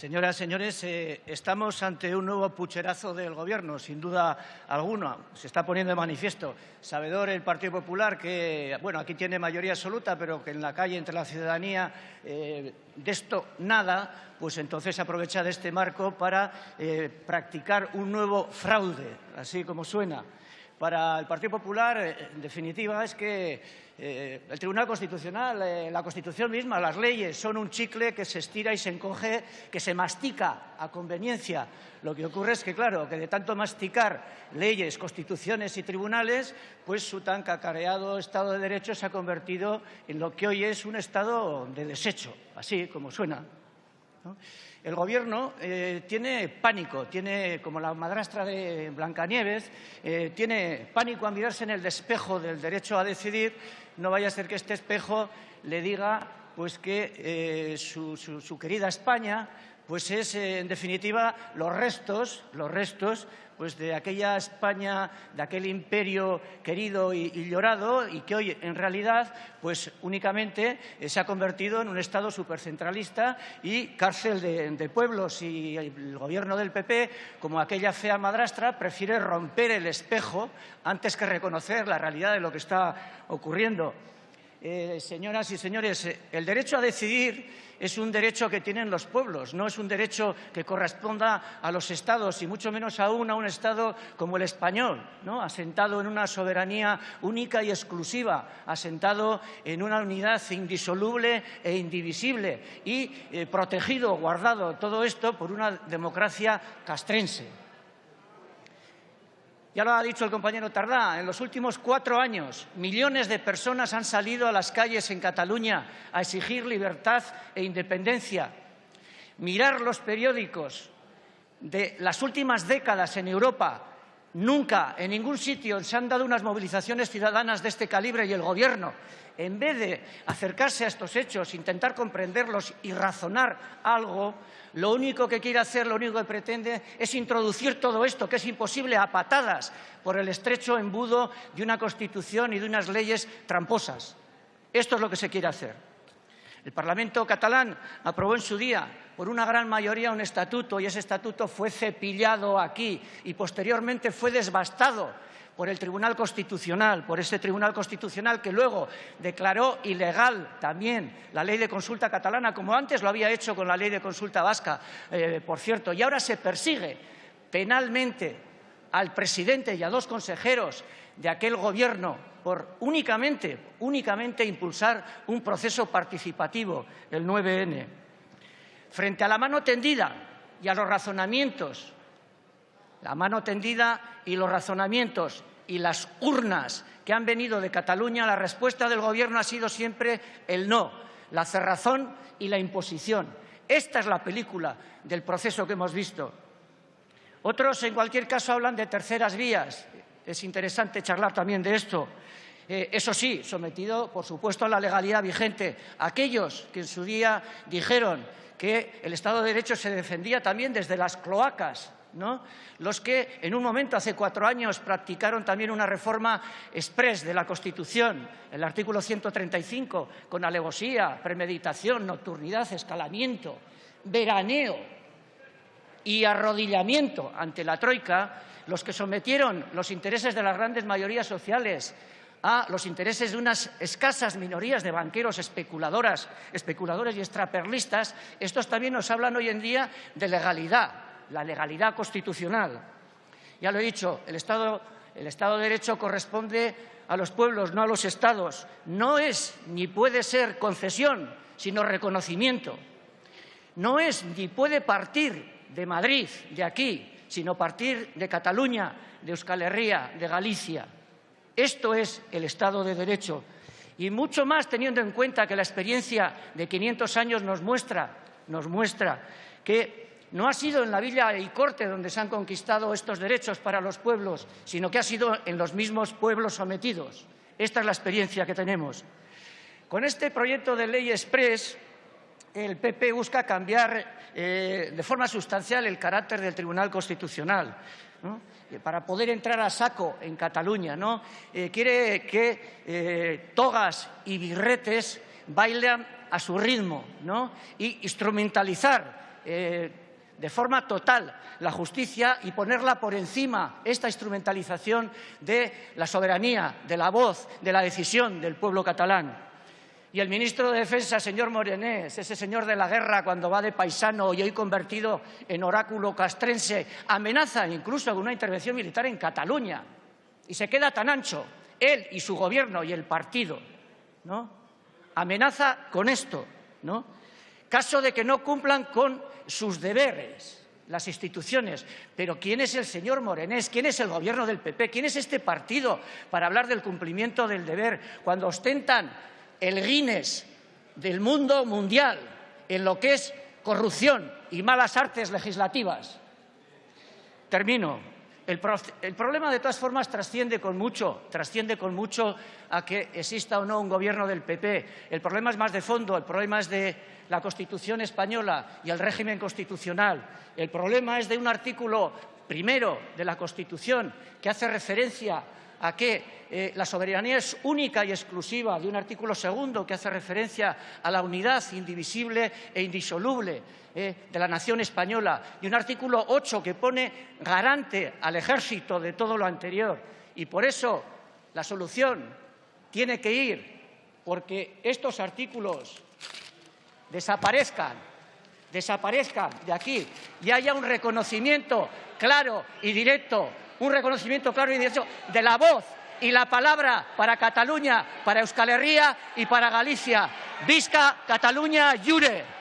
Señoras, señores, eh, estamos ante un nuevo pucherazo del Gobierno, sin duda alguna. Se está poniendo de manifiesto. Sabedor el Partido Popular que, bueno, aquí tiene mayoría absoluta, pero que en la calle, entre la ciudadanía, eh, de esto nada, pues entonces aprovecha de este marco para eh, practicar un nuevo fraude, así como suena. Para el Partido Popular, en definitiva, es que eh, el Tribunal Constitucional, eh, la Constitución misma, las leyes son un chicle que se estira y se encoge, que se mastica a conveniencia. Lo que ocurre es que, claro, que de tanto masticar leyes, constituciones y tribunales, pues su tan cacareado Estado de Derecho se ha convertido en lo que hoy es un Estado de desecho, así como suena. El Gobierno eh, tiene pánico, tiene, como la madrastra de Blancanieves, tiene pánico a mirarse en el despejo del derecho a decidir. No vaya a ser que este espejo le diga pues que eh, su, querida España pues es, en definitiva, los restos, los restos pues de aquella España, de aquel imperio querido y, llorado y que hoy, en realidad, pues únicamente eh, se ha convertido en un Estado supercentralista y cárcel de pueblos. Y el gobierno del PP, como aquella fea madrastra, prefiere romper el espejo antes que reconocer la realidad de lo que está ocurriendo. Eh, señoras y señores, eh, el derecho a decidir es un derecho que tienen los pueblos, no es un derecho que corresponda a los Estados y mucho menos aún a un Estado como el español, ¿no? asentado en una soberanía única y exclusiva, asentado en una unidad indisoluble e indivisible y eh, protegido, guardado todo esto por una democracia castrense. Ya lo ha dicho el compañero Tardá, en los últimos cuatro años millones de personas han salido a las calles en Cataluña a exigir libertad e independencia. Mirar los periódicos de las últimas décadas en Europa, nunca en ningún sitio se han dado unas movilizaciones ciudadanas de este calibre y el Gobierno, en vez de acercarse a estos hechos, intentar comprenderlos y razonar algo, lo único que quiere hacer, lo único que pretende es introducir todo esto, que es imposible a patadas por el estrecho embudo de una Constitución y de unas leyes tramposas. Esto es lo que se quiere hacer. El Parlamento catalán aprobó en su día por una gran mayoría un estatuto y ese estatuto fue cepillado aquí y posteriormente fue desbastado por el Tribunal Constitucional, por ese Tribunal Constitucional que luego declaró ilegal también la ley de consulta catalana, como antes lo había hecho con la ley de consulta vasca, eh, por cierto, y ahora se persigue penalmente al presidente y a dos consejeros de aquel gobierno por únicamente, únicamente impulsar un proceso participativo, el 9N. Frente a la mano tendida y a los razonamientos, la mano tendida y los razonamientos y las urnas que han venido de Cataluña, la respuesta del Gobierno ha sido siempre el no, la cerrazón y la imposición. Esta es la película del proceso que hemos visto. Otros, en cualquier caso, hablan de terceras vías. Es interesante charlar también de esto. Eh, eso sí, sometido, por supuesto, a la legalidad vigente. Aquellos que en su día dijeron que el Estado de Derecho se defendía también desde las cloacas los que en un momento, hace cuatro años, practicaron también una reforma express de la Constitución, el artículo 135, con alevosía, premeditación, nocturnidad, escalamiento, veraneo y arrodillamiento ante la Troika, los que sometieron los intereses de las grandes mayorías sociales a los intereses de unas escasas minorías de banqueros especuladoras, especuladores y extraperlistas, estos también nos hablan hoy en día de legalidad, la legalidad constitucional. Ya lo he dicho, el Estado, el Estado de Derecho corresponde a los pueblos, no a los Estados. No es ni puede ser concesión, sino reconocimiento. No es ni puede partir de Madrid, de aquí, sino partir de Cataluña, de Euskal Herria, de Galicia. Esto es el Estado de Derecho. Y mucho más teniendo en cuenta que la experiencia de 500 años nos muestra, nos muestra que no ha sido en la villa y corte donde se han conquistado estos derechos para los pueblos, sino que ha sido en los mismos pueblos sometidos. Esta es la experiencia que tenemos. Con este proyecto de ley express, el PP busca cambiar eh, de forma sustancial el carácter del Tribunal Constitucional. Eh, para poder entrar a saco en Cataluña. ¿no? Eh, quiere que togas y birretes bailan a su ritmo ¿no? y instrumentalizar eh, de forma total la justicia y ponerla por encima, esta instrumentalización de la soberanía, de la voz, de la decisión del pueblo catalán. Y el ministro de Defensa, señor Morenés, ese señor de la guerra cuando va de paisano y hoy convertido en oráculo castrense, amenaza incluso con una intervención militar en Cataluña. Y se queda tan ancho, él y su gobierno y el partido, ¿no? Amenaza con esto, ¿no? Caso de que no cumplan con sus deberes las instituciones. Pero ¿quién es el señor Morenés? ¿Quién es el gobierno del PP? ¿Quién es este partido para hablar del cumplimiento del deber cuando ostentan el Guinness del mundo mundial en lo que es corrupción y malas artes legislativas. Termino. El, problema, de todas formas, trasciende con mucho, trasciende con mucho a que exista o no un gobierno del PP. El problema es más de fondo, el problema es de la Constitución española y el régimen constitucional. El problema es de un artículo primero de la Constitución que hace referencia a que eh, la soberanía es única y exclusiva de un artículo segundo que hace referencia a la unidad indivisible e indisoluble eh, de la nación española y un artículo 8 que pone garante al ejército de todo lo anterior. Y por eso la solución tiene que ir porque estos artículos desaparezcan, desaparezcan de aquí y haya un reconocimiento claro y directo un reconocimiento claro y directo de la voz y la palabra para Cataluña, para Euskal Herria y para Galicia. Visca Cataluña Jure.